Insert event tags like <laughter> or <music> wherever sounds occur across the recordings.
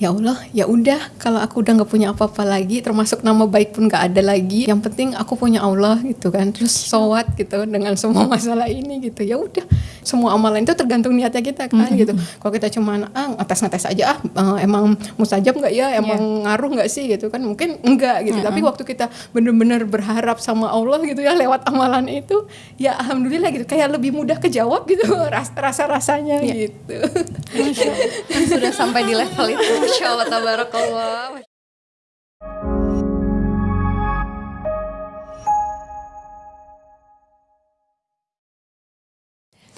ya Allah ya udah kalau aku udah nggak punya apa-apa lagi termasuk nama baik pun nggak ada lagi yang penting aku punya Allah gitu kan. Terus sowat gitu dengan semua masalah ini gitu. Ya udah semua amalan itu tergantung niatnya kita kan mm -hmm. gitu. Kalau kita cuma ah ngetes ngetes aja ah uh, emang mustajab nggak ya? Emang yeah. ngaruh nggak sih? gitu kan. Mungkin enggak gitu. Mm -hmm. tapi waktu kita benar-benar berharap sama Allah gitu ya lewat amalan itu ya alhamdulillah gitu. Kayak lebih mudah kejawab gitu rasa rasanya yeah. gitu. Sudah sampai di level itu Masya Allah, tabarakallah.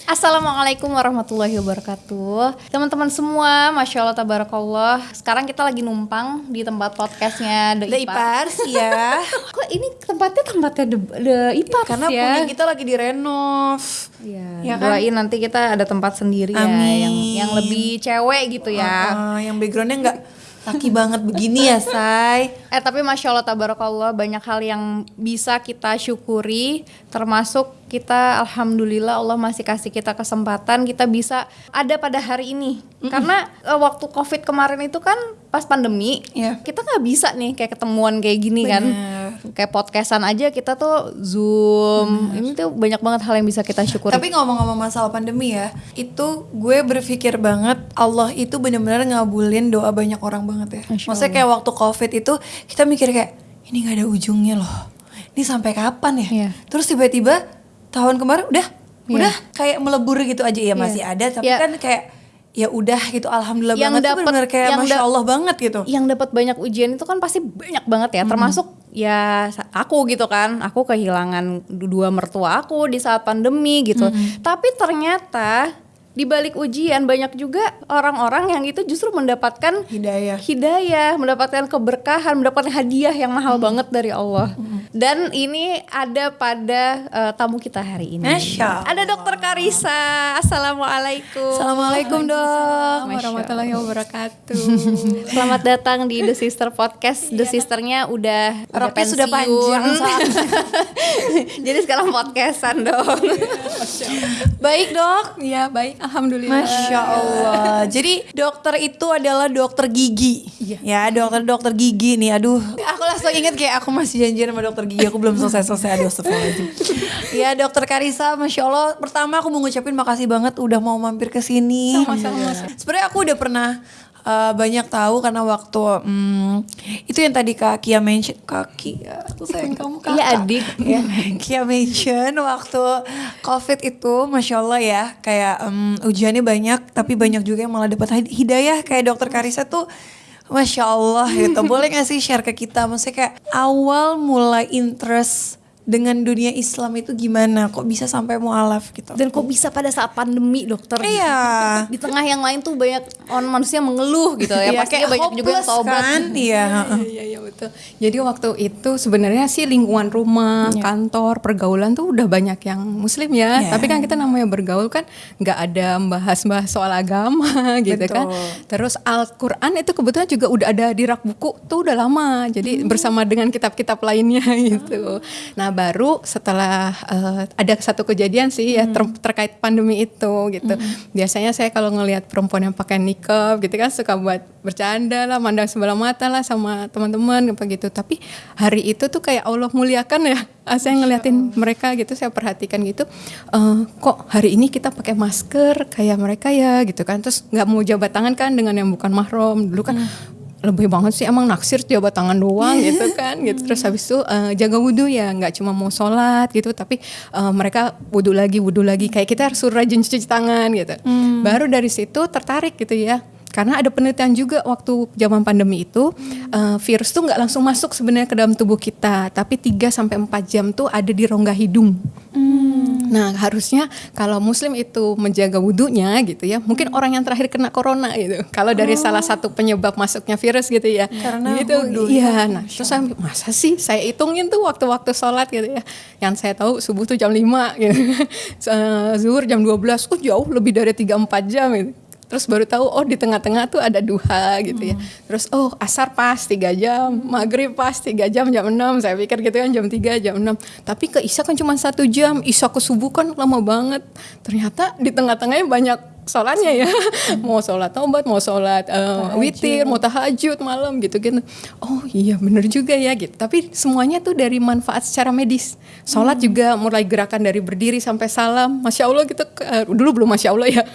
Assalamualaikum warahmatullahi wabarakatuh. Teman-teman semua, Masya Allah tabarakallah. Sekarang kita lagi numpang di tempat podcastnya The, The Ipars, <laughs> ya Kok ini tempatnya tempatnya The, The Ipars Karena ya? punya kita lagi direnov. Ya, ya kan? Doain nanti kita ada tempat sendiri Amin. ya yang, yang lebih cewek gitu ya. Uh, Yang backgroundnya nggak laki banget begini ya say. Eh tapi masya allah tabarakallah banyak hal yang bisa kita syukuri termasuk kita alhamdulillah Allah masih kasih kita kesempatan kita bisa ada pada hari ini mm -mm. karena uh, waktu covid kemarin itu kan pas pandemi yeah. kita nggak bisa nih kayak ketemuan kayak gini kan. Bener. kan kayak podcastan aja kita tuh zoom Bener. ini tuh banyak banget hal yang bisa kita syukuri tapi ngomong-ngomong masalah pandemi ya itu gue berpikir banget Allah itu benar-benar ngabulin doa banyak orang banget ya maksudnya kayak waktu covid itu kita mikir kayak ini nggak ada ujungnya loh ini sampai kapan ya yeah. terus tiba-tiba tahun kemarin udah yeah. udah kayak melebur gitu aja ya masih yeah. ada tapi yeah. kan kayak ya udah gitu alhamdulillah yang banget dapet, benar kayak yang masya Allah banget gitu yang dapat banyak ujian itu kan pasti banyak banget ya hmm. termasuk ya aku gitu kan aku kehilangan dua mertua aku di saat pandemi gitu hmm. tapi ternyata di balik ujian banyak juga orang-orang yang itu justru mendapatkan hidayah, hidayah, mendapatkan keberkahan, mendapatkan hadiah yang mahal hmm. banget dari Allah. Hmm. Dan ini ada pada uh, tamu kita hari ini. Masya Ada Dokter Karisa. Assalamualaikum. Assalamualaikum dok. Warahmatullahi wabarakatuh. <laughs> Selamat datang di The Sister Podcast. The iya. Sisternya udah Roknya sudah panjang. <laughs> Jadi sekarang podcastan dong. baik dok. Ya baik Alhamdulillah. Masya Allah. Jadi dokter itu adalah dokter gigi. Iya. Ya dokter-dokter gigi nih. Aduh. Aku langsung inget kayak aku masih janjian sama dokter gigi. Aku belum selesai-selesai. Aduh astagfirullahaladzim. ya dokter Karisa. Masya Allah. Pertama aku mau ngucapin makasih banget udah mau mampir ke sini. Sama-sama. Sebenarnya aku udah pernah uh, banyak tahu karena waktu um, itu yang tadi Kak Kia mention kaki ya aku sayang kamu kakak iya adik. Ya Kia mention waktu covid itu masya Allah ya kayak um, ujiannya banyak tapi banyak juga yang malah dapat hidayah. Kayak dokter Karisa tuh Masya Allah gitu. <laughs> Boleh gak sih share ke kita? Maksudnya kayak awal mulai interest dengan dunia Islam itu gimana? Kok bisa sampai mualaf gitu? Dan kok bisa pada saat pandemi dokter? Iya. <laughs> Di tengah yang lain tuh banyak orang manusia mengeluh gitu ya. Iya, pasti banyak juga yang tobat kan? <laughs> Iya. Iya iya betul. Jadi waktu itu sebenarnya sih lingkungan rumah yeah. kantor pergaulan tuh udah banyak yang muslim ya. Yeah. tapi kan kita namanya bergaul kan nggak ada bahas-bahas soal agama <laughs> gitu kan. betul. kan terus Al-Quran itu kebetulan juga udah ada di rak buku tuh udah lama. Jadi hmm. bersama dengan kitab-kitab lainnya gitu. Nah baru setelah uh, ada satu kejadian sih ya ter terkait pandemi itu gitu. Hmm. Biasanya saya kalau ngelihat perempuan yang pakai nikah gitu kan suka buat bercanda lah, mandang sebelah mata lah sama teman-teman apa gitu. Tapi hari itu tuh kayak Allah muliakan ya. <laughs> Ah, saya ngeliatin mereka gitu, saya perhatikan gitu. Uh, kok hari ini kita pakai masker kayak mereka ya gitu kan. Terus nggak mau jabat tangan kan dengan yang bukan mahram. Dulu kan hmm lebih banget sih emang naksir jabat tangan doang gitu kan gitu terus habis itu uh, jaga wudhu ya nggak cuma mau sholat gitu tapi uh, mereka wudhu lagi wudhu lagi kayak kita harus rajin cuci tangan gitu hmm. baru dari situ tertarik gitu ya karena ada penelitian juga waktu zaman pandemi itu uh, virus tuh nggak langsung masuk sebenarnya ke dalam tubuh kita, tapi 3 sampai empat jam tuh ada di rongga hidung. Hmm. Nah, harusnya kalau muslim itu menjaga wudhunya gitu ya. Mungkin hmm. orang yang terakhir kena corona gitu. Kalau dari oh. salah satu penyebab masuknya virus gitu ya. Karena. Wudhu, iya, nah terus saya masa sih saya hitungin tuh waktu-waktu sholat gitu ya. Yang saya tahu subuh tuh jam 5 gitu. <laughs> Zuhur jam 12. Oh, jauh lebih dari 3 4 jam gitu terus baru tahu oh di tengah-tengah tuh ada duha gitu ya. Hmm. terus oh asar pas tiga jam maghrib pas tiga jam jam 6 saya pikir gitu kan jam 3 jam 6 tapi ke isya kan cuma satu jam. Isya ke subuh kan lama banget. Ternyata di tengah-tengahnya banyak sholatnya ya. Mau sholat tobat mau sholat uh, witir mau tahajud malam gitu gitu oh iya bener juga ya gitu. Tapi semuanya tuh dari manfaat secara medis. Sholat hmm. juga mulai gerakan dari berdiri sampai salam. Masya allah gitu uh, dulu belum masya allah ya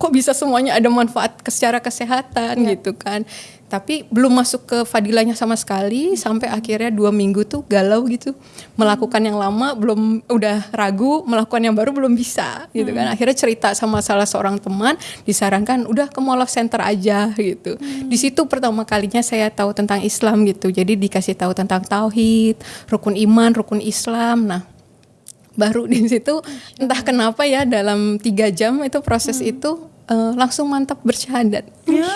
kok bisa semuanya ada manfaat secara kesehatan ya. gitu kan tapi belum masuk ke fadilahnya sama sekali sampai akhirnya dua minggu tuh galau gitu melakukan yang lama belum udah ragu melakukan yang baru belum bisa gitu kan hmm. akhirnya cerita sama salah seorang teman disarankan udah ke Mall of Center aja gitu hmm. di situ pertama kalinya saya tahu tentang Islam gitu jadi dikasih tahu tentang tauhid rukun iman rukun Islam nah baru di situ entah kenapa ya dalam tiga jam itu proses hmm. itu uh, langsung mantap bersyahadat. Ya,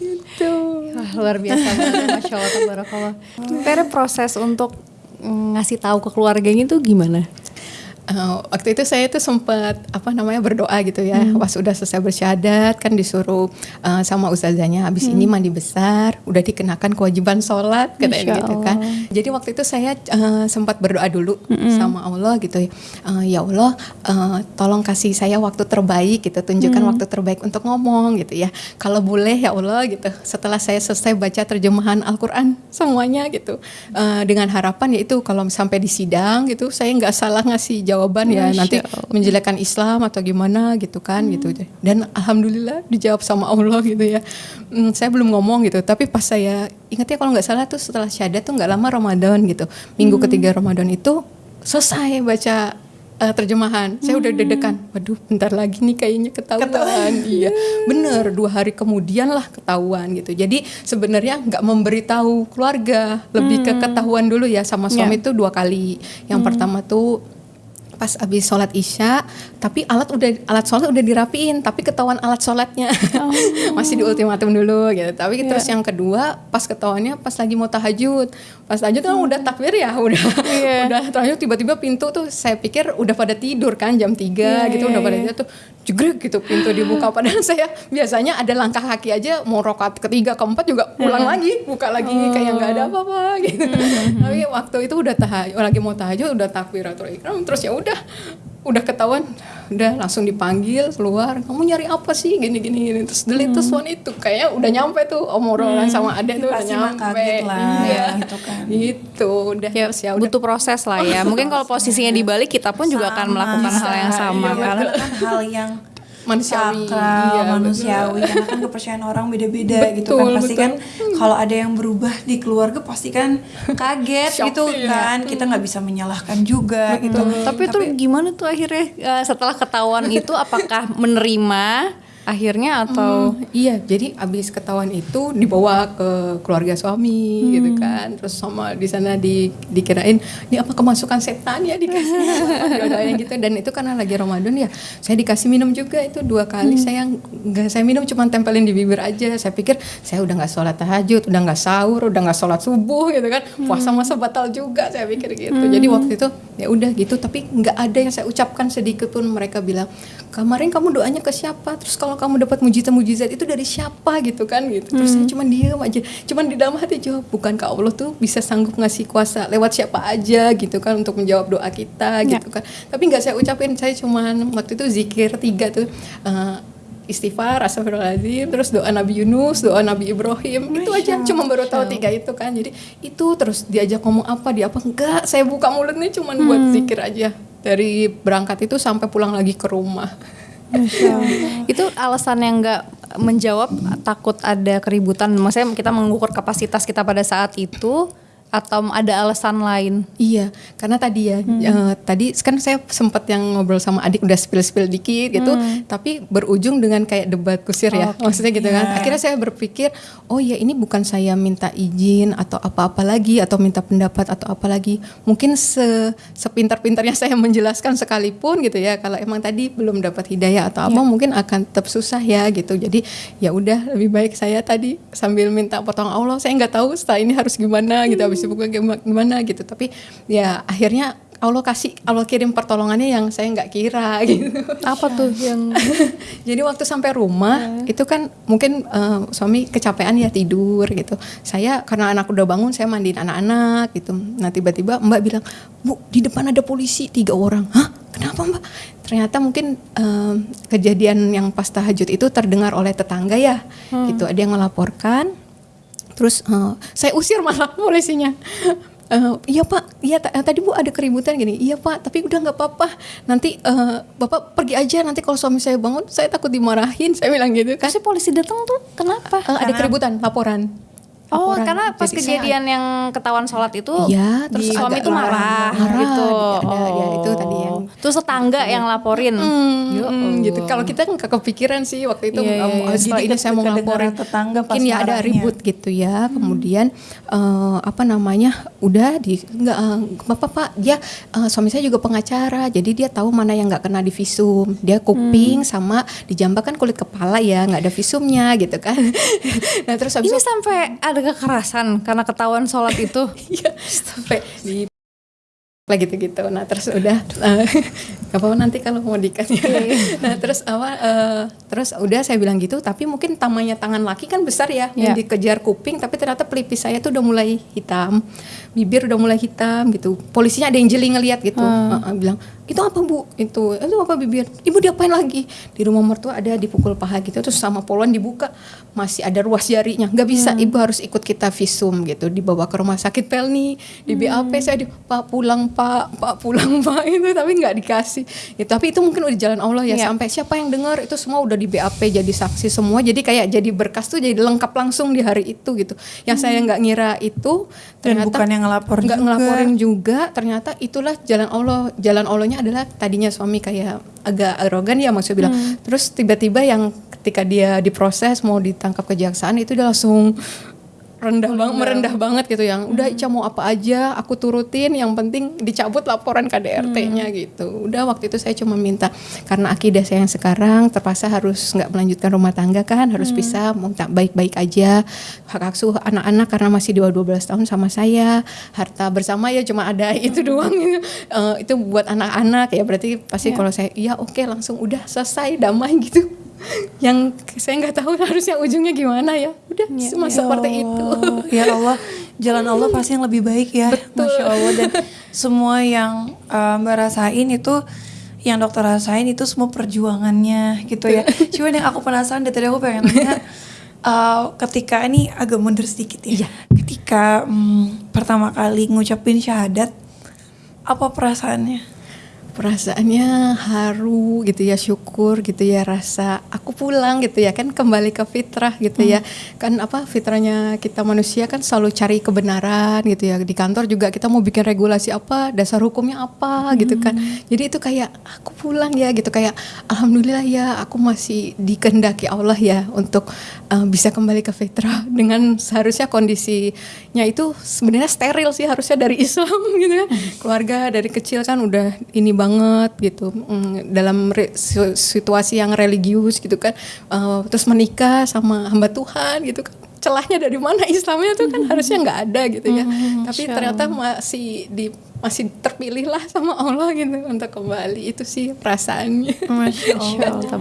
gitu. Wah, luar biasa banget, masya Allah, tabarakallah. Kira proses untuk ngasih tahu ke keluarganya itu gimana? Uh, waktu itu saya itu sempat apa namanya berdoa gitu ya hmm. pas udah selesai bersyahadat kan disuruh uh, sama ustazahnya habis hmm. ini mandi besar udah dikenakan kewajiban sholat katanya gitu kan jadi waktu itu saya uh, sempat berdoa dulu hmm. sama Allah gitu ya uh, ya Allah uh, tolong kasih saya waktu terbaik gitu tunjukkan hmm. waktu terbaik untuk ngomong gitu ya kalau boleh ya Allah gitu setelah saya selesai baca terjemahan Al-Quran semuanya gitu uh, dengan harapan yaitu kalau sampai di sidang gitu saya nggak salah ngasih jawaban ya Masya nanti Allah. menjelekkan Islam atau gimana gitu kan gitu. hmm. gitu dan alhamdulillah dijawab sama Allah <laughs> gitu ya hmm, saya belum ngomong gitu tapi pas saya ingat ya kalau nggak salah tuh setelah syahadat tuh nggak lama Ramadan gitu minggu hmm. ketiga Ramadan itu selesai baca uh, terjemahan. Saya udah deg-degan. Waduh, bentar lagi nih kayaknya ketahuan. ketahuan. <laughs> Iya, bener. Dua hari kemudian lah ketahuan gitu. Jadi sebenarnya nggak memberitahu keluarga, lebih hmm. ke ketahuan dulu ya sama suami yeah. tuh dua kali. Yang hmm. pertama tuh pas abis sholat isya tapi alat udah alat sholat udah dirapiin tapi ketahuan alat sholatnya oh. <laughs> masih di ultimatum dulu gitu tapi yeah. terus yang kedua pas ketahuannya pas lagi mau tahajud pas tahajud kan hmm. udah takbir ya udah yeah. <laughs> udah tahajud tiba-tiba pintu tuh saya pikir udah pada tidur kan jam 3 yeah, gitu yeah, udah pada yeah. tidur tuh jegrek gitu pintu dibuka padahal <laughs> saya biasanya ada langkah kaki aja mau rokat ketiga keempat juga pulang hmm. lagi buka lagi oh. kayak nggak ada apa-apa gitu hmm. tapi waktu itu udah tahajud lagi mau tahajud udah takbiratul ikram terus ya udah udah ketahuan udah langsung dipanggil keluar kamu nyari apa sih gini gini, gini. terus delete hmm. one itu kayak udah nyampe tuh obrolan hmm. sama adek tuh udah nyampe lah iya. gitu kan itu udah ya, ya butuh proses lah ya mungkin kalau posisinya dibalik kita pun sama, juga akan melakukan hal yang sama iya, kan hal yang manusiawi. Sakral, iya, manusiawi. Karena kan kepercayaan orang beda-beda gitu kan. Pasti betul. kan kalau ada yang berubah di keluarga pasti kan kaget gitu kan. kita nggak bisa menyalahkan juga betul. gitu. Tapi, tapi itu gimana tuh akhirnya uh, setelah ketahuan itu apakah menerima akhirnya atau hmm, iya jadi abis ketahuan itu dibawa ke keluarga suami hmm. gitu kan. Terus sama di sana di dikirain ini apa kemasukan setan ya dikasih <laughs> gitu. Dan itu karena lagi Ramadan ya saya dikasih minum juga itu dua kali. Hmm. saya nggak saya minum cuma tempelin di bibir aja. Saya pikir saya udah nggak sholat tahajud udah nggak sahur udah nggak sholat subuh gitu kan. Hmm. puasa masa batal juga saya pikir gitu. Hmm. jadi waktu itu ya udah gitu. Tapi nggak ada yang saya ucapkan sedikit pun. Mereka bilang kemarin kamu doanya ke siapa? Terus kalau kalau kamu dapat mujizat-mujizat itu dari siapa gitu kan gitu terus hmm. saya cuma diam aja cuma di dalam hati jawab bukankah Allah tuh bisa sanggup ngasih kuasa lewat siapa aja gitu kan untuk menjawab doa kita ya. gitu kan tapi nggak saya ucapin saya cuma waktu itu zikir tiga tuh uh, istighfar, astagfirullahaladzim, terus doa Nabi Yunus, doa Nabi Ibrahim, Masya, itu aja cuma baru tahu tiga itu kan. Jadi itu terus diajak ngomong apa, dia apa enggak, saya buka mulutnya cuma hmm. buat zikir aja. Dari berangkat itu sampai pulang lagi ke rumah <laughs> itu alasan yang nggak menjawab takut ada keributan. Maksudnya kita mengukur kapasitas kita pada saat itu atau ada alasan lain? Iya, karena tadi ya, hmm. uh, tadi kan saya sempat yang ngobrol sama adik udah spill-spill dikit gitu, hmm. tapi berujung dengan kayak debat kusir ya, okay. maksudnya gitu yeah. kan. Iya. Akhirnya saya berpikir, oh ya ini bukan saya minta izin atau apa-apa lagi atau minta pendapat atau apa lagi. Mungkin se sepintar-pintarnya saya menjelaskan sekalipun gitu ya, kalau emang tadi belum dapat hidayah atau apa, yeah. mungkin akan tetap susah ya gitu. Jadi ya udah lebih baik saya tadi sambil minta potong Allah, saya nggak tahu setelah ini harus gimana gitu. Habis sibuk gimana gitu tapi ya akhirnya Allah kasih Allah kirim pertolongannya yang saya nggak kira <laughs> gitu. Apa tuh yang <laughs> Jadi waktu sampai rumah hmm. itu kan mungkin uh, suami kecapean ya tidur gitu. Saya karena anak udah bangun saya mandiin anak-anak gitu. Nah tiba-tiba Mbak bilang, "Bu, di depan ada polisi tiga orang." Hah? Kenapa Mbak? ternyata mungkin um, kejadian yang pas tahajud itu terdengar oleh tetangga ya hmm. gitu ada yang melaporkan terus uh, saya usir malah <laughs> polisinya. Uh, iya pak. Iya tadi bu ada keributan gini. Iya pak. Tapi udah nggak apa-apa. Nanti uh, bapak pergi aja. Nanti kalau suami saya bangun saya takut dimarahin. <laughs> Saya bilang gitu kan. Kasih polisi datang tuh kenapa? Uh, ada keributan laporan. Oh, laporan. karena pas Jadi kejadian saya, yang ketahuan sholat itu, ya, terus suami itu marah, marah. gitu. Ada, oh. dia itu tetangga yang laporin. Hmm, Yo, hmm, gitu. Kalau kita nggak kepikiran sih waktu itu, yeah, yeah, setelah ini saya mau laporin tetangga pas mungkin ya ada ribut gitu ya. Hmm. Kemudian uh, apa namanya, udah di nggak uh, bapak pak, dia uh, suami saya juga pengacara, jadi dia tahu mana yang nggak kena di visum. Dia kuping hmm. sama di kan kulit kepala ya, nggak ada visumnya gitu kan. <laughs> nah terus ini sampai ada kekerasan karena ketahuan sholat itu. <laughs> Iya, sampai di lagi gitu-gitu. Nah terus udah <laughs> uh, apa nanti kalau mau ya. Iya. <laughs> nah terus apa uh, terus udah saya bilang gitu. Tapi mungkin tamanya tangan laki kan besar ya yeah. yang dikejar kuping. Tapi ternyata pelipis saya tuh udah mulai hitam, bibir udah mulai hitam gitu. Polisinya ada yang jeli ngeliat gitu. Uh. Uh, uh, bilang itu apa bu itu itu apa bibir ibu diapain lagi di rumah mertua ada dipukul paha gitu terus sama poluan dibuka masih ada ruas jarinya nggak bisa hmm. ibu harus ikut kita visum gitu dibawa ke rumah sakit Pelni di BAP hmm. saya di pak pulang pak pak pulang <laughs> pak itu tapi nggak dikasih ya, tapi itu mungkin udah jalan Allah ya, ya. sampai siapa yang dengar itu semua udah di BAP jadi saksi semua jadi kayak jadi berkas tuh jadi lengkap langsung di hari itu gitu yang hmm. saya nggak ngira itu ternyata Dan bukan yang ngelapor nggak ngelaporin juga ternyata itulah jalan Allah jalan Allahnya adalah tadinya suami kayak agak arogan ya maksudnya bilang hmm. terus tiba-tiba yang ketika dia diproses mau ditangkap kejaksaan itu dia langsung rendah banget merendah banget gitu yang udah. Ica mau apa aja aku turutin yang penting dicabut laporan KDRT-nya hmm. gitu udah waktu itu saya cuma minta karena akidah saya yang sekarang terpaksa harus nggak melanjutkan rumah tangga kan harus hmm. bisa minta baik-baik aja hak asuh anak-anak karena masih di bawah 12 tahun sama saya harta bersama ya cuma ada <laughs> itu doang uh, itu buat anak-anak ya berarti pasti yeah. kalau saya iya oke okay, langsung udah selesai damai <laughs> gitu yang saya nggak tahu harusnya ujungnya gimana ya. Udah ya, cuma ya seperti Allah. itu. Ya Allah jalan Allah pasti yang lebih baik ya. Betul. masya Allah. Dan semua yang uh, mbak rasain itu yang dokter rasain itu semua perjuangannya gitu ya. Cuman yang aku penasaran dari tadi aku pengen nanya uh, ketika ini agak mundur sedikit ya, ya. ketika um, pertama kali ngucapin syahadat apa perasaannya perasaannya haru gitu ya syukur gitu ya rasa aku pulang gitu ya kan kembali ke fitrah gitu ya. hmm. ya kan apa fitrahnya kita manusia kan selalu cari kebenaran gitu ya di kantor juga kita mau bikin regulasi apa dasar hukumnya apa hmm. gitu kan jadi itu kayak aku pulang ya gitu kayak alhamdulillah ya aku masih dikehendaki Allah ya untuk uh, bisa kembali ke fitrah <laughs> dengan seharusnya kondisinya itu sebenarnya steril sih harusnya dari <laughs> Islam gitu ya hmm. keluarga dari kecil kan udah ini banget gitu. Mm, dalam re, situasi yang religius gitu kan. Uh, terus menikah sama hamba Tuhan gitu kan. Celahnya dari mana? Islamnya tuh kan harusnya nggak ada gitu ya. Hmm, tapi ternyata masih di masih terpilih lah sama Allah gitu untuk kembali. Itu sih perasaannya. Masya <laughs> Allah,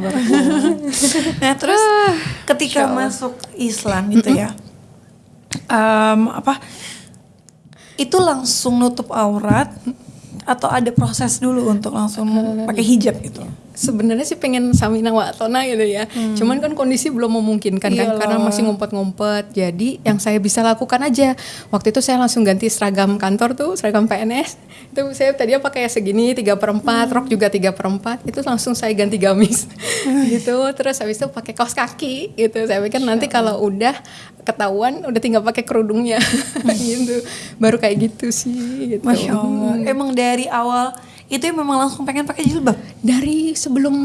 <laughs> nah terus ah, ketika masuk Islam gitu ya um, apa itu langsung nutup aurat atau ada proses dulu untuk langsung pakai hijab gitu? Sebenarnya sih pengen samina watona gitu ya. Hmm. Cuman kan kondisi belum memungkinkan kan karena masih ngumpet-ngumpet. Jadi yang saya bisa lakukan aja. Waktu itu saya langsung ganti seragam kantor tuh, seragam PNS. Itu saya tadinya pakai segini tiga per empat, hmm. rok juga tiga per empat. Itu langsung saya ganti gamis gitu. Terus habis itu pakai kaos kaki gitu. Saya pikir nanti kalau udah ketahuan udah tinggal pakai kerudungnya <laughs> gitu baru kayak gitu sih gitu. Masya Allah hmm. emang dari awal itu memang langsung pengen pakai jilbab. Dari sebelum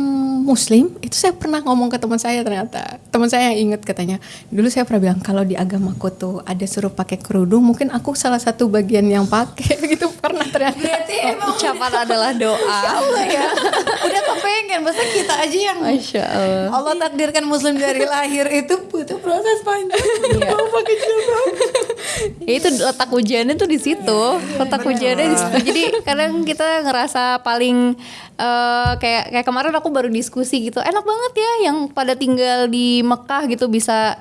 muslim itu saya pernah ngomong ke teman saya ternyata. Teman saya yang inget katanya dulu saya pernah bilang kalau di agamaku tuh ada suruh pakai kerudung mungkin aku salah satu bagian yang pakai. <laughs> Gitu pernah ternyata. Berarti emang ucapan adalah doa. <laughs> Allah ya. Udah kepengen masa kita aja yang Masya Allah. Allah takdirkan muslim dari lahir itu butuh proses panjang iya. pakai jilbab ya itu letak ujiannya tuh di situ. Letak ujiannya di situ. Jadi kadang kita ngerasa paling uh, kayak kayak kemarin aku baru diskusi gitu enak banget ya yang pada tinggal di Mekah gitu bisa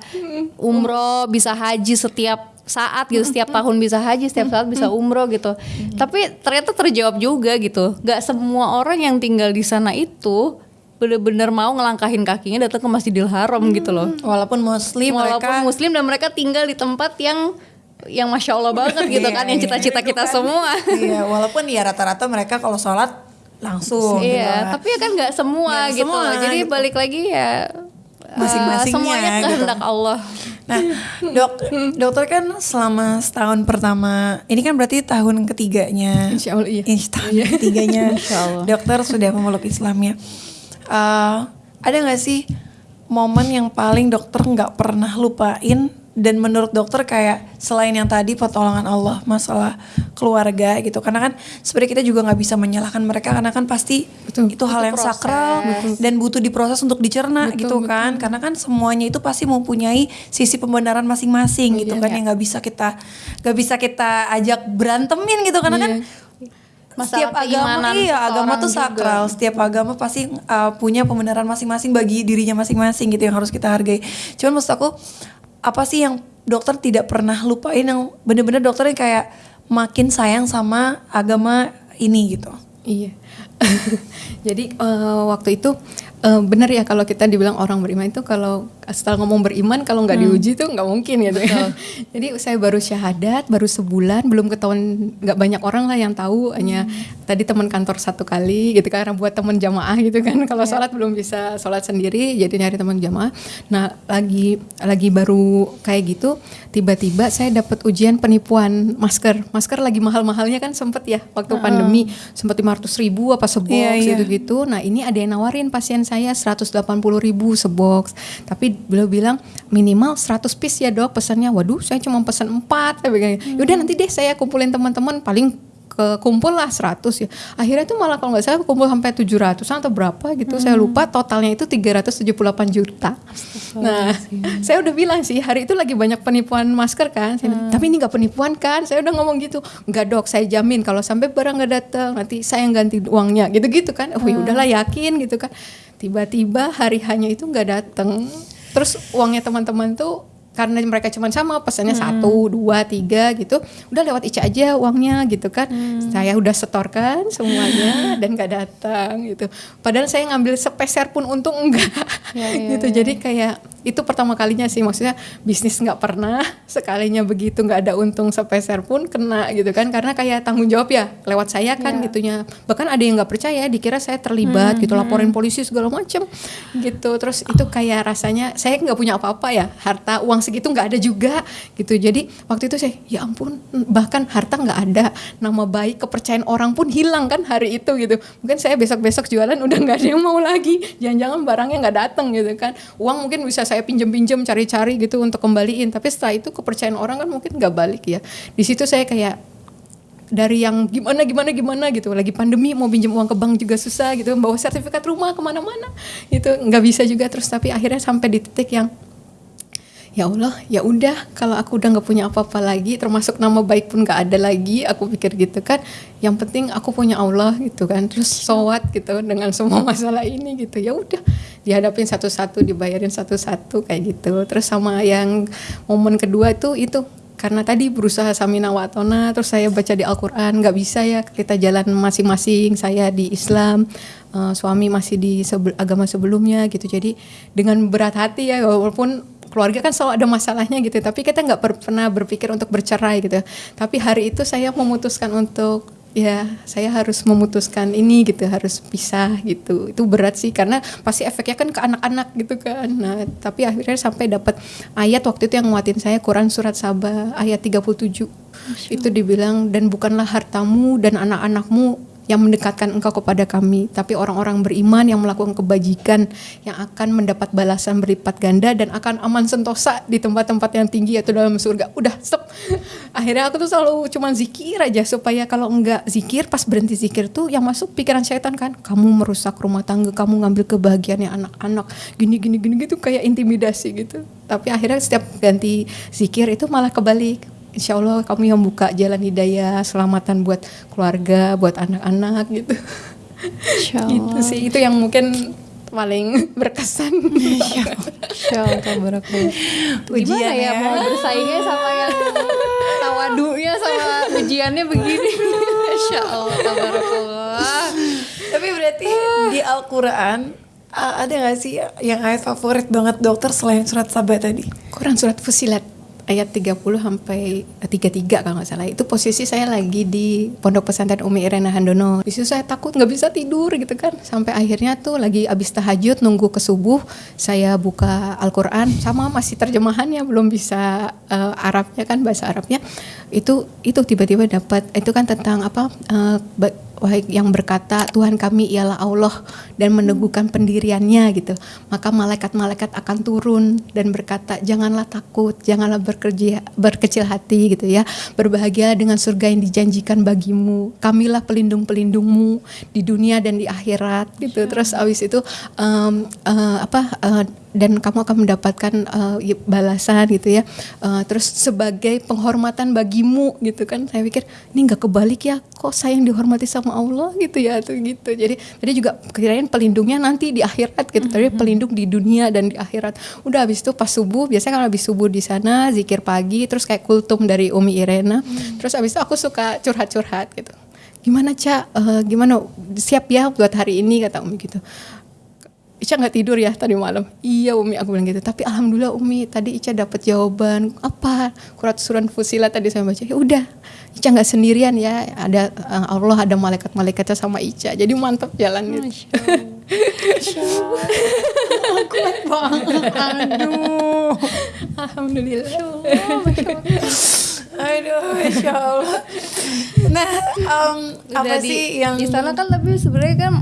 umroh bisa haji setiap saat gitu setiap tahun bisa haji setiap saat bisa umroh gitu. Tapi ternyata terjawab juga gitu. Nggak semua orang yang tinggal di sana itu bener-bener mau ngelangkahin kakinya datang ke Masjidil Haram gitu loh. Walaupun muslim walaupun mereka muslim dan mereka tinggal di tempat yang yang masya Allah banget <laughs> gitu kan yang Iya, cita-cita kita semua Iya, walaupun ya rata-rata mereka kalau sholat langsung gitu iya kan. tapi ya kan nggak semua Nggak gitu semua, jadi gitu. balik lagi ya Masing-masingnya, eh, semuanya gitu. kehendak Allah Nah, dok, dokter kan selama setahun pertama, ini kan berarti tahun ketiganya. Insya Allah iya. Ih, tahun ketiganya, <laughs> dokter sudah memeluk Islamnya. Eh, ada nggak sih momen yang paling dokter nggak pernah lupain dan menurut dokter kayak selain yang tadi pertolongan Allah masalah keluarga gitu. Karena kan sebenarnya kita juga nggak bisa menyalahkan mereka karena kan pasti Betul. itu hal yang sakral dan butuh diproses untuk dicerna gitu kan. Karena kan semuanya itu pasti mempunyai sisi pembenaran masing-masing gitu kan yang nggak bisa kita nggak bisa kita ajak berantemin gitu. Karena kan Masalah setiap agama iya agama tuh juga. sakral. Setiap agama pasti uh, punya pembenaran masing-masing bagi dirinya masing-masing gitu yang harus kita hargai. Cuman maksud aku apa sih yang dokter tidak pernah lupain yang bener-bener dokter yang kayak makin sayang sama agama ini gitu Iya. <laughs> Jadi eh, waktu itu eh, benar ya kalau kita dibilang orang beriman itu kalau setelah ngomong beriman kalau nggak diuji tuh nggak mungkin gitu. Ya. <laughs> Jadi saya baru syahadat baru sebulan belum ketahuan nggak banyak orang lah yang tahu. Hanya tadi teman kantor satu kali gitu karena buat teman jamaah gitu kan. <laughs> Kalau sholat belum bisa sholat sendiri jadi nyari teman jamaah. Nah lagi lagi baru kayak gitu tiba-tiba saya dapat ujian penipuan masker. Masker lagi mahal-mahalnya kan sempet ya waktu pandemi. Sempat 500 ribu apa sebox Iya, iya. gitu-gitu. Nah ini ada yang nawarin pasien saya 180 ribu sebox. Tapi beliau bilang minimal 100 piece ya dok pesannya. Waduh saya cuma pesan 4. Saya bilang, Yaudah nanti deh saya kumpulin teman-teman paling ke kumpul lah 100 ya. Akhirnya tuh malah kalau nggak salah kumpul sampai 700 atau berapa gitu. Saya lupa totalnya itu 378 juta. Nah, <laughs> saya udah bilang sih hari itu lagi banyak penipuan masker kan. Saya bilang, Tapi ini nggak penipuan kan? Saya udah ngomong gitu. Nggak dok, saya jamin kalau sampai barang nggak datang nanti saya yang ganti uangnya gitu-gitu kan. Oh ya udahlah yakin gitu kan. Tiba-tiba hari hanya itu nggak datang. Terus uangnya teman-teman tuh karena mereka cuma sama pesannya satu dua tiga gitu udah lewat Ica aja uangnya gitu kan. Saya udah setorkan semuanya <laughs> dan nggak datang gitu. Padahal saya ngambil sepeser pun untung enggak <laughs> gitu. jadi kayak itu pertama kalinya sih maksudnya bisnis nggak pernah sekalinya begitu nggak ada untung sepeser pun kena gitu kan. Karena kayak tanggung jawab ya lewat saya kan gitunya. Bahkan ada yang nggak percaya dikira saya terlibat gitu laporin polisi segala macem gitu. Terus itu kayak rasanya saya nggak punya apa-apa ya harta uang segitu nggak ada juga gitu. Jadi waktu itu saya ya ampun bahkan harta nggak ada nama baik kepercayaan orang pun hilang kan hari itu gitu. Mungkin saya besok-besok jualan udah nggak ada yang mau lagi. Jangan-jangan barangnya nggak datang gitu kan. Uang mungkin bisa saya pinjem-pinjem cari-cari gitu untuk kembaliin. Tapi setelah itu kepercayaan orang kan mungkin nggak balik ya. Di situ saya kayak dari yang gimana gimana gimana gitu. Lagi pandemi mau pinjam uang ke bank juga susah gitu. Bawa sertifikat rumah ke mana-mana gitu. Nggak bisa juga terus. Tapi akhirnya sampai di titik yang ya Allah ya udah kalau aku udah nggak punya apa-apa lagi termasuk nama baik pun nggak ada lagi aku pikir gitu kan. Yang penting aku punya Allah gitu kan. Terus sowat gitu dengan semua masalah ini gitu. Ya udah dihadapin satu-satu dibayarin satu-satu kayak gitu. Terus sama yang momen kedua itu itu. Karena tadi berusaha samina watona terus saya baca di Al-Quran nggak bisa ya kita jalan masing-masing saya di Islam eh, suami masih di sebel- agama sebelumnya gitu. Jadi dengan berat hati ya walaupun keluarga kan selalu ada masalahnya gitu. Tapi kita nggak per- pernah berpikir untuk bercerai gitu. Tapi hari itu saya memutuskan untuk ya saya harus memutuskan ini gitu harus pisah gitu. Itu berat sih karena pasti efeknya kan ke anak-anak gitu kan. Nah tapi akhirnya sampai dapat ayat waktu itu yang nguatin saya Quran surat Sabah ayat 37 itu dibilang dan bukanlah hartamu dan anak-anakmu yang mendekatkan engkau kepada kami, tapi orang-orang beriman yang melakukan kebajikan yang akan mendapat balasan berlipat ganda dan akan aman sentosa di tempat-tempat yang tinggi yaitu dalam surga. Udah stop. <laughs> Akhirnya aku tuh selalu cuman zikir aja supaya kalau enggak zikir pas berhenti zikir tuh yang masuk pikiran setan kan, kamu merusak rumah tangga, kamu ngambil kebahagiaannya anak-anak, gini gini gini gitu kayak intimidasi gitu. Tapi akhirnya setiap ganti zikir itu malah kebalik Insya Allah kamu yang buka jalan hidayah, selamatan buat keluarga, buat anak-anak gitu. Insya gitu sih, itu yang mungkin paling berkesan. Insya tabarakallah. Gimana ya, ya. mau bersaingnya sama yang tawadunya sama ujiannya begini. Insya Allah tabarakallah. Tapi berarti di Al-Quran uh, ada gak sih yang ayat favorit banget dokter selain surat Sabah tadi? Quran surat Fusilat ayat 30 sampai 33 kalau nggak salah. Itu posisi saya lagi di Pondok Pesantren Umi Irena Handono. Di situ saya takut nggak bisa tidur gitu kan. Sampai akhirnya tuh lagi abis tahajud nunggu ke subuh, saya buka Al-Qur'an sama masih terjemahannya belum bisa eh, Arabnya kan bahasa Arabnya. Itu itu tiba-tiba dapat itu kan tentang apa eh, wahai yang berkata Tuhan kami ialah Allah dan meneguhkan pendiriannya gitu. Maka malaikat-malaikat akan turun dan berkata janganlah takut janganlah berkerja, berkecil hati gitu ya. Berbahagia dengan surga yang dijanjikan bagimu. Kamilah pelindung-pelindungmu di dunia dan di akhirat gitu. Terus abis itu em, eh, apa eh, dan kamu akan mendapatkan eh, balasan gitu ya. Eh, terus sebagai penghormatan bagimu gitu kan. Saya pikir ini nggak kebalik ya kok saya yang dihormati sama Allah? gitu ya tuh gitu. Jadi tadi juga kirain pelindungnya nanti di akhirat gitu. Tapi pelindung di dunia dan di akhirat. Udah habis itu pas subuh biasanya kalau habis subuh di sana zikir pagi terus kayak kultum dari Umi Irena. Terus habis itu aku suka curhat-curhat gitu. Gimana cak Eh, gimana? Siap ya buat hari ini kata Umi gitu Ica nggak tidur ya tadi malam. Iya Umi aku bilang gitu. Tapi alhamdulillah Umi tadi Ica dapat jawaban apa? Kurat suran fusila tadi saya baca. Ya udah, Ica nggak sendirian ya. Ada eh, Allah ada malaikat-malaikatnya sama Ica. Jadi mantap jalannya. <laughs> Kuat banget. Aduh. Alhamdulillah. Aduh, Masya Allah. Nah, em, apa di, sih yang di sana kan tapi sebenarnya kan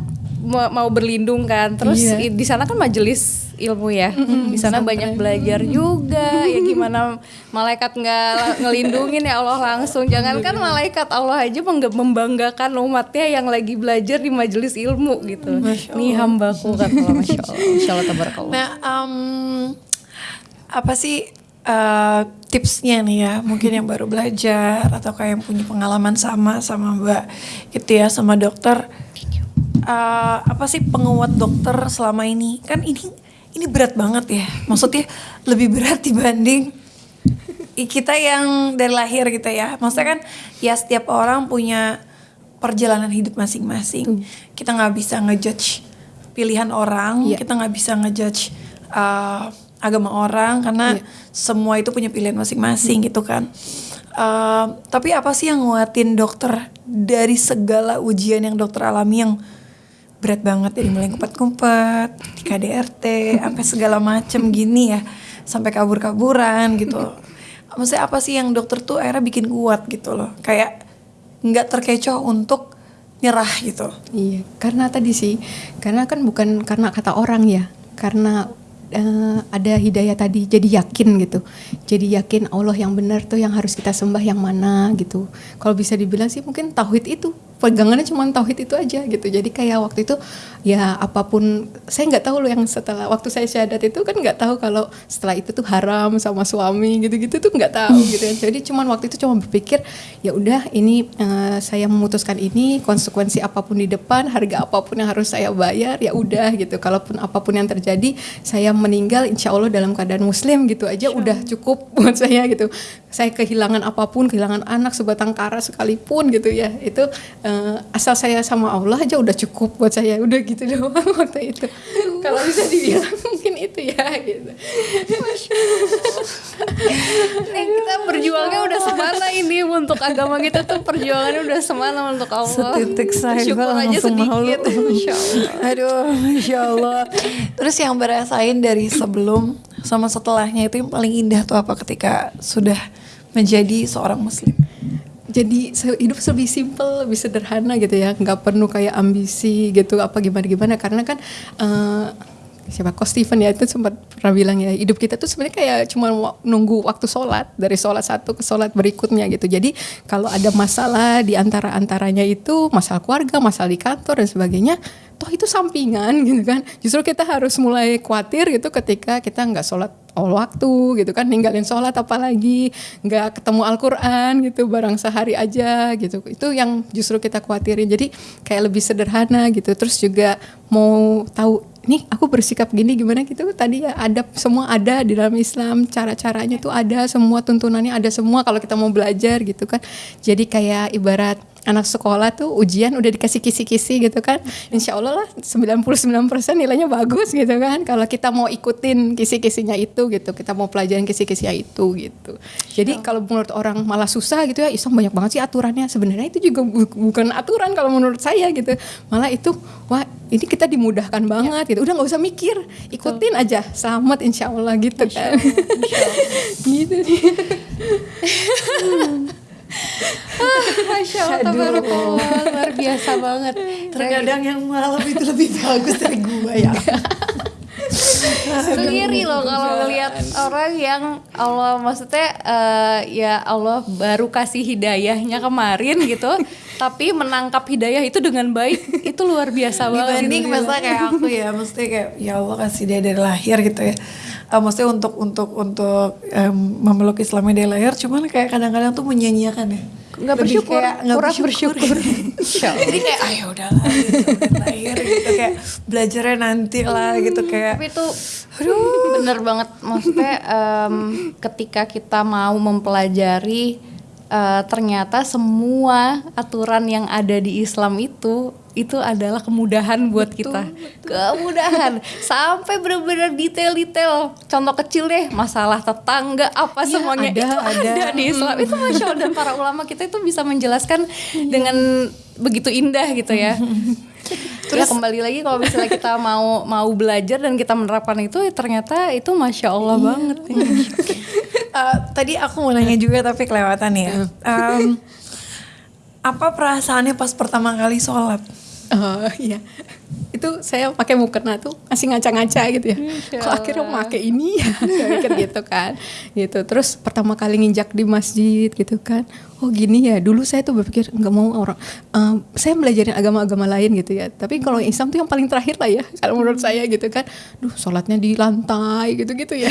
mau, mau berlindung kan. Terus Iya. i- di sana kan majelis ilmu ya. Di sana banyak belajar juga. Ya <laughs> gimana malaikat nggak ngelindungin ya Allah langsung. Jangankan malaikat Allah aja membanggakan umatnya yang lagi belajar di majelis ilmu gitu. Nih hambaku kata Allah. <laughs> Masya Allah. Masya Allah tabarakallah. Nah, em, apa sih eh, tipsnya nih ya? Mungkin yang baru belajar atau kayak yang punya pengalaman sama sama Mbak gitu ya sama dokter. Eh, apa sih penguat dokter selama ini? Kan ini ini berat banget ya. Maksudnya lebih berat dibanding kita yang dari lahir gitu ya. Maksudnya kan ya setiap orang punya perjalanan hidup masing-masing. Kita nggak bisa ngejudge pilihan orang, Iya. kita nggak bisa ngejudge uh, agama orang karena semua itu punya pilihan masing-masing gitu kan. Uh, tapi apa sih yang nguatin dokter dari segala ujian yang dokter alami yang berat banget dari mulai kumpet-kumpet, di KDRT, sampai segala macem gini ya, sampai kabur-kaburan gitu. Maksudnya apa sih yang dokter tuh akhirnya bikin kuat gitu loh, kayak nggak terkecoh untuk nyerah gitu. Iya, karena tadi sih, karena kan bukan karena kata orang ya, karena eh, ada hidayah tadi, jadi yakin gitu, jadi yakin Allah yang benar tuh yang harus kita sembah yang mana gitu. Kalau bisa dibilang sih mungkin tauhid itu pegangannya cuma tauhid itu aja gitu. Jadi kayak waktu itu ya apa pun, saya nggak tahu loh yang setelah waktu saya syahadat itu kan nggak tahu kalau setelah itu tuh haram sama suami gitu-gitu tuh nggak tahu gitu ya. Jadi cuman waktu itu cuma berpikir ya udah ini eh, saya memutuskan ini konsekuensi apa pun di depan harga apa pun yang harus saya bayar ya udah gitu. Kalaupun apa pun yang terjadi saya meninggal insya Allah dalam keadaan muslim gitu aja udah cukup <laughs> buat saya gitu. Saya kehilangan apa pun kehilangan anak sebatang kara sekalipun gitu ya. Itu eh, asal saya sama Allah aja udah cukup buat saya udah gitu <laughs> doang waktu itu kalau bisa dibilang <laughs> mungkin itu ya gitu Eh, kita berjuangnya udah semana ini untuk agama kita tuh perjuangannya udah semana untuk Allah. Setitik saya Syukur aja langsung malu. sedikit. <laughs> Masya Allah. Aduh, Masya Allah. Terus yang berasain dari sebelum sama setelahnya itu yang paling indah tuh apa ketika sudah menjadi seorang muslim? Jadi hidup lebih simpel, lebih sederhana gitu ya, nggak perlu kayak ambisi gitu apa gimana gimana karena kan eh, siapa Coach Steven ya itu sempat pernah bilang ya hidup kita tuh sebenarnya kayak cuma nunggu waktu sholat dari sholat satu ke sholat berikutnya gitu. Jadi kalau ada masalah di antara antaranya itu masalah keluarga, masalah di kantor dan sebagainya, toh itu sampingan gitu kan. Justru kita harus mulai khawatir gitu ketika kita nggak sholat all waktu gitu kan ninggalin sholat apalagi nggak ketemu Al-Quran gitu barang sehari aja gitu. Itu yang justru kita khawatirin. Jadi kayak lebih sederhana gitu. Terus juga mau tahu nih aku bersikap gini gimana gitu? Tadi ya ada semua ada di dalam Islam. Cara-caranya tuh ada semua tuntunannya ada semua kalau kita mau belajar gitu kan. Jadi kayak ibarat anak sekolah tuh ujian udah dikasih kisi-kisi gitu kan. Insya Allah lah 99% nilainya bagus gitu kan. Kalau kita mau ikutin kisi-kisinya itu gitu kita mau pelajarin kisi-kisinya itu gitu. Jadi kalau menurut orang malah susah gitu ya Islam banyak banget sih aturannya. Sebenarnya itu juga bu bukan aturan kalau menurut saya gitu. Malah itu wah ini kita dimudahkan banget gitu. Udah nggak usah mikir ikutin aja. Selamat insya Allah gitu kan. <laughs> gitu nih <laughs> <laughs> Masya Allah, tabarakallah, luar biasa banget. <laughs> Terkadang yang malam itu lebih bagus dari gue ya. <laughs> Sendiri loh kalau ngelihat orang yang Allah maksudnya uh, ya Allah baru kasih hidayahnya kemarin gitu, <laughs> tapi menangkap hidayah itu dengan baik itu luar biasa banget. Dibanding misalnya kayak aku ya, mesti kayak ya Allah kasih dia dari lahir gitu ya. Uh, maksudnya untuk untuk untuk um, memeluk Islamnya dari lahir, cuman kayak kadang-kadang tuh menyanyiakan ya nggak bersyukur, kayak, nggak kurang bersyukur. bersyukur. <laughs> Jadi kayak ayo udahlah gitu, udah lahir gitu kayak belajarnya nanti lah gitu kayak. Tapi itu aduh bener banget maksudnya em, ketika kita mau mempelajari eh, ternyata semua aturan yang ada di Islam itu itu adalah kemudahan buat kita. kemudahan. Sampai benar-benar detail-detail. Contoh kecil deh masalah tetangga apa semuanya. ada, itu ada. ada di Islam. Itu masya Allah. Dan para ulama kita itu bisa menjelaskan dengan begitu indah gitu ya. <laughs> Terus? ya kembali lagi kalau misalnya kita mau mau belajar dan kita menerapkan itu ya ternyata itu masya Allah banget. ya. <laughs> Uh, tadi aku mau nanya juga tapi kelewatan ya. Um, apa perasaannya pas pertama kali sholat? <laughs> Oh iya, itu saya pakai mukena tuh masih ngaca-ngaca gitu ya. Insya Kok akhirnya pakai ini ya? Saya mikir gitu kan. Gitu. Terus pertama kali nginjak di masjid gitu kan. Oh gini ya. Dulu saya tuh berpikir nggak mau orang. eh, saya belajarin agama-agama lain gitu ya. Tapi kalau Islam tuh yang paling terakhir lah ya. Kalau menurut saya gitu kan. Duh sholatnya di lantai gitu-gitu ya.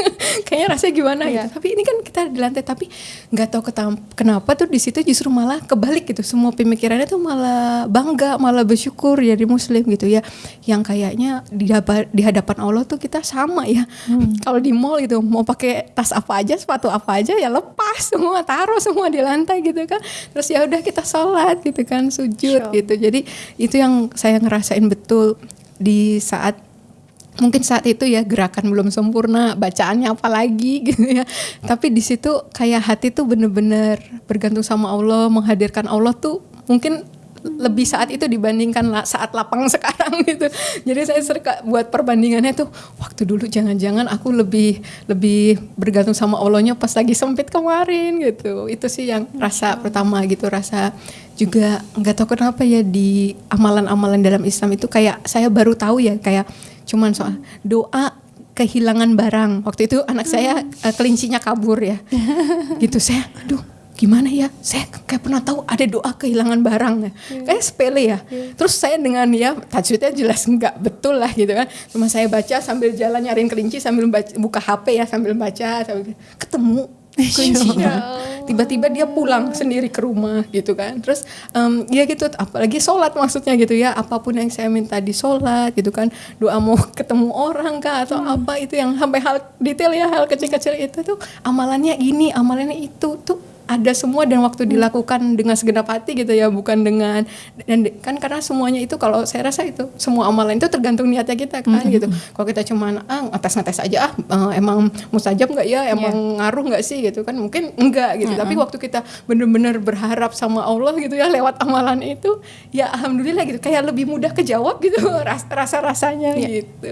<laughs> Kayaknya rasanya gimana Iya. gitu. Tapi ini kan kita di lantai. Tapi nggak tahu kenapa tuh di situ justru malah kebalik gitu. Semua pemikirannya tuh malah bangga, malah bersyukur jadi muslim gitu ya yang kayaknya di, di hadapan Allah tuh kita sama ya. <laughs> Kalau di mall gitu mau pakai tas apa aja sepatu apa aja ya lepas semua taruh semua di lantai gitu kan. Terus ya udah kita sholat gitu kan sujud gitu. Jadi itu yang saya ngerasain betul di saat mungkin saat itu ya gerakan belum sempurna bacaannya apalagi <laughs> gitu ya. Tapi di situ kayak hati tuh bener-bener bergantung sama Allah menghadirkan Allah tuh mungkin lebih saat itu dibandingkan saat lapang <laughs> sekarang gitu. Jadi saya sering ka- buat perbandingannya tuh waktu dulu jangan-jangan aku lebih lebih bergantung sama Allahnya pas lagi sempit kemarin gitu. Itu sih yang rasa pertama gitu rasa juga nggak tahu kenapa ya di amalan-amalan dalam Islam itu kayak saya baru tahu ya kayak cuman soal doa kehilangan barang. Waktu itu anak saya eh, kelincinya kabur ya. <laughs> Gitu saya aduh gimana ya? Saya kayak pernah tahu ada doa kehilangan barang ya. Kayak sepele ya. Terus saya dengan ya tajwidnya jelas nggak betul lah gitu kan. Cuma saya baca sambil jalan nyariin kelinci sambil baca, buka HP ya sambil baca sambil ketemu kelincinya tiba-tiba dia pulang sendiri ke rumah gitu kan. Terus em, ya gitu apalagi sholat maksudnya gitu ya. Apa pun yang saya minta di sholat gitu kan. Doa mau <laughs> ketemu orang kah atau apa itu yang sampai hal detail ya hal kecil-kecil itu tuh amalannya ini amalannya itu tuh ada semua dan waktu dilakukan dengan segenap hati gitu ya bukan dengan dan kan karena semuanya itu kalau saya rasa itu semua amalan itu tergantung niatnya kita kan gitu. Kalau kita cuman ah ngetes ngetes aja ah eh, emang mustajab nggak ya? Emang ngaruh nggak sih? gitu kan mungkin enggak gitu. Tapi waktu kita bener-bener berharap sama Allah gitu ya lewat amalan itu ya alhamdulillah gitu. Kayak lebih mudah kejawab gitu rasa rasanya gitu.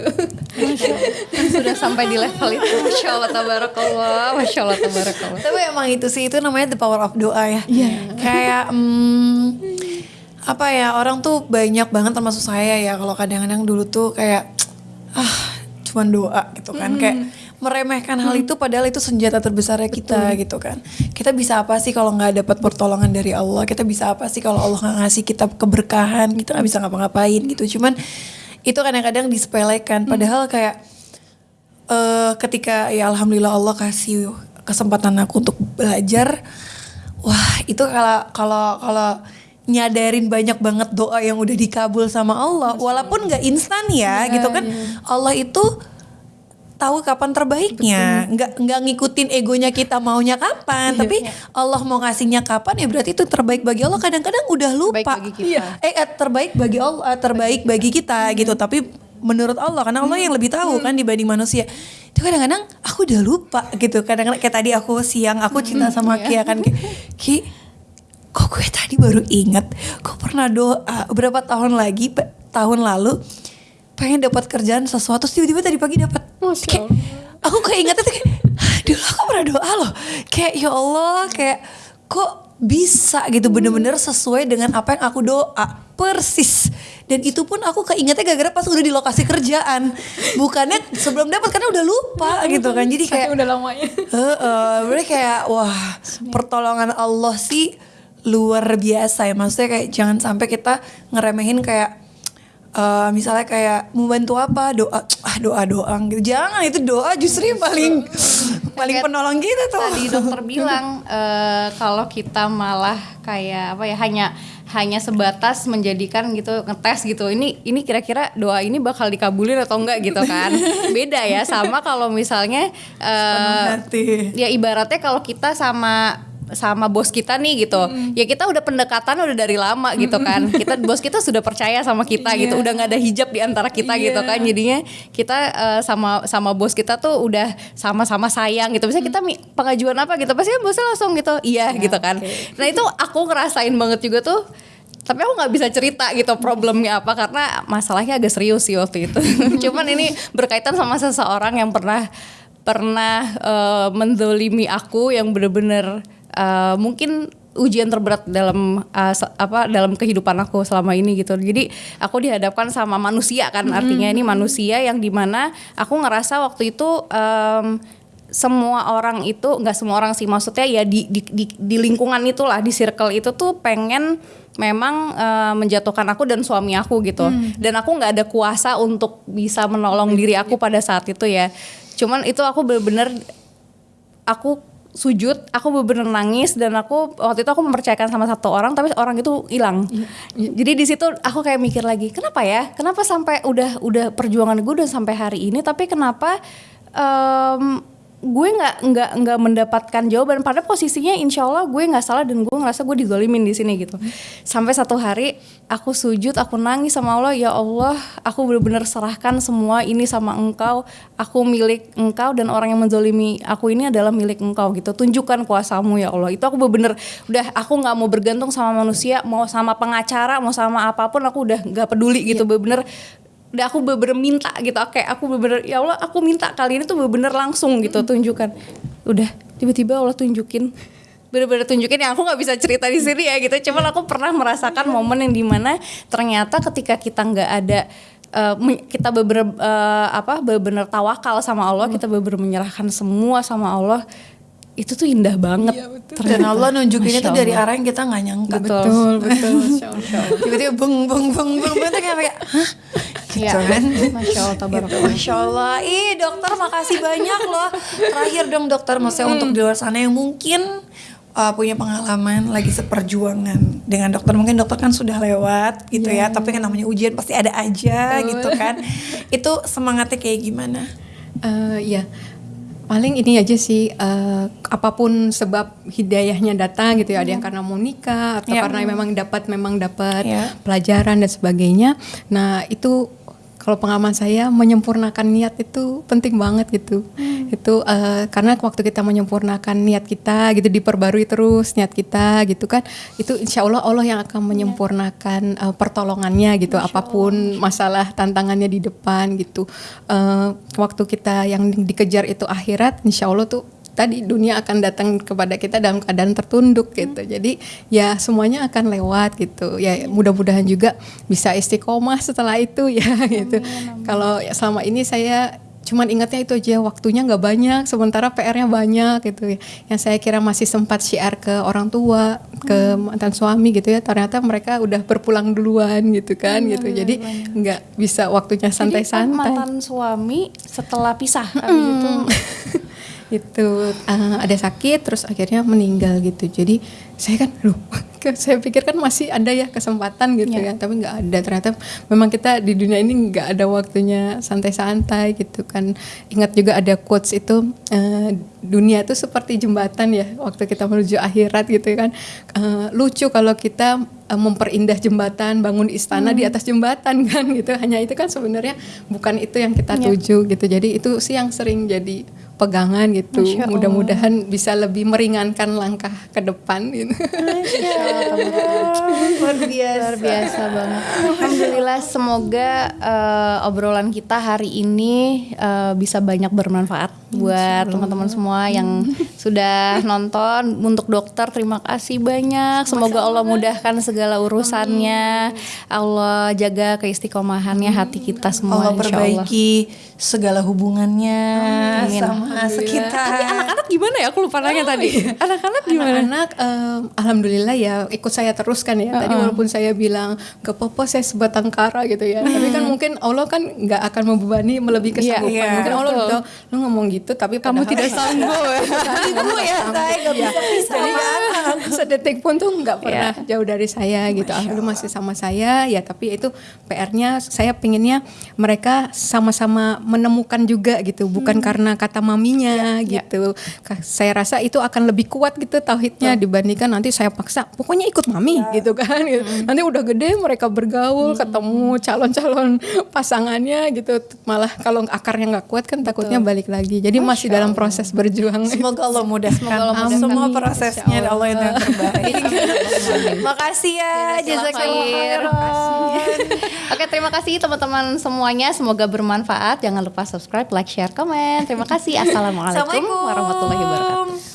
Kan sudah sampai di level itu. Masya Allah tabarakallah. Masya Allah tabarakallah. Tapi emang itu sih itu namanya the power of doa ya. Kayak hmm, apa ya orang tuh banyak banget termasuk saya ya kalau kadang-kadang dulu tuh kayak ah cuman doa gitu kan kayak meremehkan hal itu padahal itu senjata terbesarnya kita gitu kan. Kita bisa apa sih kalau nggak dapat pertolongan dari Allah? Kita bisa apa sih kalau Allah nggak ngasih kita keberkahan? Kita nggak bisa ngapa-ngapain gitu. Cuman itu kadang-kadang disepelekan padahal kayak eh ketika ya alhamdulillah Allah kasih kesempatan aku untuk belajar wah itu kalau kalau kalau nyadarin banyak banget doa yang udah dikabul sama Allah walaupun nggak instan ya, Ya, gitu kan Allah itu tahu kapan terbaiknya. Nggak nggak ngikutin egonya kita maunya kapan tapi Allah mau ngasihnya kapan ya berarti itu terbaik bagi Allah. Kadang-kadang udah lupa. bagi kita. eh eh, terbaik bagi Allah eh, terbaik bagi kita. gitu. Tapi menurut Allah karena Allah yang lebih tahu kan dibanding manusia itu kadang-kadang aku udah lupa gitu. Kadang-kadang kayak tadi aku siang aku cinta sama Kia kan kayak Ki kok gue tadi baru inget? Kok pernah doa berapa tahun lagi tahun lalu pengen dapat kerjaan sesuatu terus tiba-tiba tadi pagi dapat. Kayak aku kayak inget tuh kayak "Hah, dulu aku pernah doa loh. Kayak ya Allah kayak kok bisa gitu bener-bener sesuai dengan apa yang aku doa? Persis dan itu pun aku keingetnya gara-gara pas udah di lokasi kerjaan. Bukannya sebelum dapat karena udah lupa gitu kan. Jadi kayak Saking udah lamanya. Heeh, berarti kayak wah pertolongan Allah sih luar biasa ya. Maksudnya kayak jangan sampai kita ngeremehin kayak eh, misalnya kayak mau bantu apa? Doa ah doa doang gitu. Jangan itu doa justru yang paling paling penolong kita tuh Tadi dokter bilang eh, kalau kita malah kayak apa ya hanya hanya sebatas menjadikan gitu ngetes gitu. Ini ini kira-kira doa ini bakal dikabulin atau enggak gitu kan. <laughs> Beda ya sama kalau misalnya hati ya ibaratnya kalau kita sama sama bos kita nih gitu. Ya kita udah pendekatan udah dari lama gitu kan. Kita bos kita sudah percaya sama kita gitu. Udah nggak ada hijab di antara kita gitu kan. Jadinya kita eh, sama sama bos kita tuh udah sama-sama sayang gitu. Misalnya kita mi- pengajuan apa gitu? Pasti kan bosnya langsung gitu iya gitu kan. nah itu aku ngerasain banget juga tuh. Tapi aku nggak bisa cerita gitu problemnya apa karena masalahnya agak serius sih waktu itu. <laughs> Cuman ini berkaitan sama seseorang yang pernah pernah eh, mendolimi aku yang bener-bener eh, mungkin ujian terberat dalam se- apa dalam kehidupan aku selama ini gitu. Jadi aku dihadapkan sama manusia kan artinya ini manusia yang di mana aku ngerasa waktu itu em, semua orang itu nggak semua orang sih maksudnya ya di, di, di, di lingkungan itulah di circle itu tuh pengen memang eh, menjatuhkan aku dan suami aku gitu. Dan aku nggak ada kuasa untuk bisa menolong diri aku pada saat itu ya. Cuman itu aku bener-bener aku sujud, aku bener-bener nangis dan aku waktu itu aku mempercayakan sama satu orang tapi orang itu hilang. Jadi di situ aku kayak mikir lagi, kenapa ya? Kenapa sampai udah udah perjuangan gue udah sampai hari ini tapi kenapa em, gue nggak nggak nggak mendapatkan jawaban. Pada posisinya insya Allah gue nggak salah dan gue ngerasa gue digolimin di sini gitu. Sampai satu hari aku sujud aku nangis sama Allah ya Allah aku benar-benar serahkan semua ini sama engkau. Aku milik engkau dan orang yang menzolimi aku ini adalah milik engkau gitu. Tunjukkan kuasamu ya Allah. Itu aku benar-benar udah aku nggak mau bergantung sama manusia mau sama pengacara mau sama apa pun aku udah nggak peduli gitu. Bener-bener udah aku bener-bener minta gitu kayak aku bener-bener ya Allah aku minta kali ini tuh bener-bener langsung gitu tunjukkan. Udah tiba-tiba Allah tunjukin. Bener-bener tunjukin yang aku nggak bisa cerita di sini ya gitu cuman aku pernah merasakan momen yang di mana ternyata ketika kita nggak ada men- kita bener apa bener tawakal sama Allah kita bener menyerahkan semua sama Allah itu tuh indah banget dan Allah nunjukinnya tuh dari arah yang kita nggak nyangka betul Betul, betul. <laughs> Masya Allah. tiba-tiba beng beng beng beng beng tuh kayak kayak hah gitu Iya. kan Masya Allah Gitu, tabarakallah. Masya Allah, ih dokter makasih banyak loh. Terakhir dong dokter, maksudnya untuk di luar sana yang mungkin uh, punya pengalaman lagi seperjuangan dengan dokter. Mungkin dokter kan sudah lewat gitu ya, tapi kan namanya ujian pasti ada aja gitu kan. Itu semangatnya kayak gimana? Eh, ya paling ini aja sih eh, apa pun sebab hidayahnya datang gitu ya ada yang karena mau nikah atau Ya. karena memang dapat memang dapat Ya. pelajaran dan sebagainya nah itu kalau pengalaman saya menyempurnakan niat itu penting banget gitu. Itu eh, karena waktu kita menyempurnakan niat kita gitu diperbarui terus niat kita gitu kan itu insya Allah Allah yang akan menyempurnakan eh, pertolongannya gitu apa pun masalah tantangannya di depan gitu. Eh, waktu kita yang dikejar itu akhirat insya Allah tuh tadi dunia akan datang kepada kita dalam keadaan tertunduk gitu. Jadi ya semuanya akan lewat gitu. Ya mudah-mudahan juga bisa istiqomah setelah itu <laughs> ya gitu. kalau ya selama ini saya cuman ingatnya itu aja waktunya nggak banyak sementara PR-nya banyak gitu ya. Yang saya kira masih sempat syiar ke orang tua ke mantan suami gitu ya ternyata mereka udah berpulang duluan gitu kan gitu. Jadi nggak bisa waktunya santai-santai. mantan suami setelah pisah abis itu <laughs> itu eh, ada sakit terus akhirnya meninggal gitu. Jadi saya kan loh <laughs> saya pikir kan masih ada ya kesempatan gitu ya, tapi nggak ada. Ternyata memang kita di dunia ini nggak ada waktunya santai-santai gitu kan. Ingat juga ada quotes itu uh, dunia itu seperti jembatan ya waktu kita menuju akhirat gitu kan. Uh, lucu kalau kita uh, memperindah jembatan bangun istana hmm. di atas jembatan kan gitu. Hanya itu kan sebenarnya bukan itu yang kita ya. tuju gitu. Jadi itu sih yang sering jadi pegangan gitu. Mudah-mudahan bisa lebih meringankan langkah ke depan gitu. <laughs> Luar biasa. Luar biasa banget. Alhamdulillah semoga uh, obrolan kita hari ini uh, bisa banyak bermanfaat buat teman-teman semua yang <laughs> sudah nonton. Untuk dokter terima kasih banyak. Semoga Allah mudahkan segala urusannya. Allah jaga keistiqomahannya hati kita semua. Allah perbaiki segala hubungannya Amin. sama sama sekitar. Tapi anak-anak gimana ya? Aku lupa nanya oh, tadi. Iya. Anak-anak gimana? Anak-anak um, alhamdulillah ya ikut saya terus kan ya. Uh -uh. Tadi walaupun saya bilang ke popo saya sebatang kara gitu ya. Tapi kan mungkin Allah kan nggak akan membebani melebihi iya, kesanggupan. Yeah, yeah, mungkin Allah gitu, lu ngomong gitu tapi kamu <laughs> tidak sanggup. Ibu ya, saya nggak bisa bisa <laughs> sedetik pun tuh nggak pernah yeah. jauh dari saya gitu. Alhamdulillah masih sama saya ya. Tapi itu PR-nya saya pinginnya mereka sama-sama menemukan juga gitu. Bukan hmm. karena kata maminya ya, gitu. Ya. Saya rasa itu akan lebih kuat gitu tauhidnya oh. dibandingkan nanti saya paksa pokoknya ikut mami ya. gitu kan. Gitu. Hmm. Nanti udah gede mereka bergaul, hmm. ketemu calon-calon <laughs> pasangannya gitu. Malah kalau akarnya nggak kuat kan takutnya Betul. balik lagi. Jadi Masya masih dalam proses berjuang. Semoga Allah mudahkan. Semoga Allah mudahkan. Semua prosesnya Allah. Allah yang terbaik. <laughs> Makasih ya, jazakallah Oke, terima kasih teman-teman semuanya. Semoga bermanfaat. Jangan lupa subscribe, like, share, komen. Terima kasih. Assalamualaikum warahmatullahi wabarakatuh.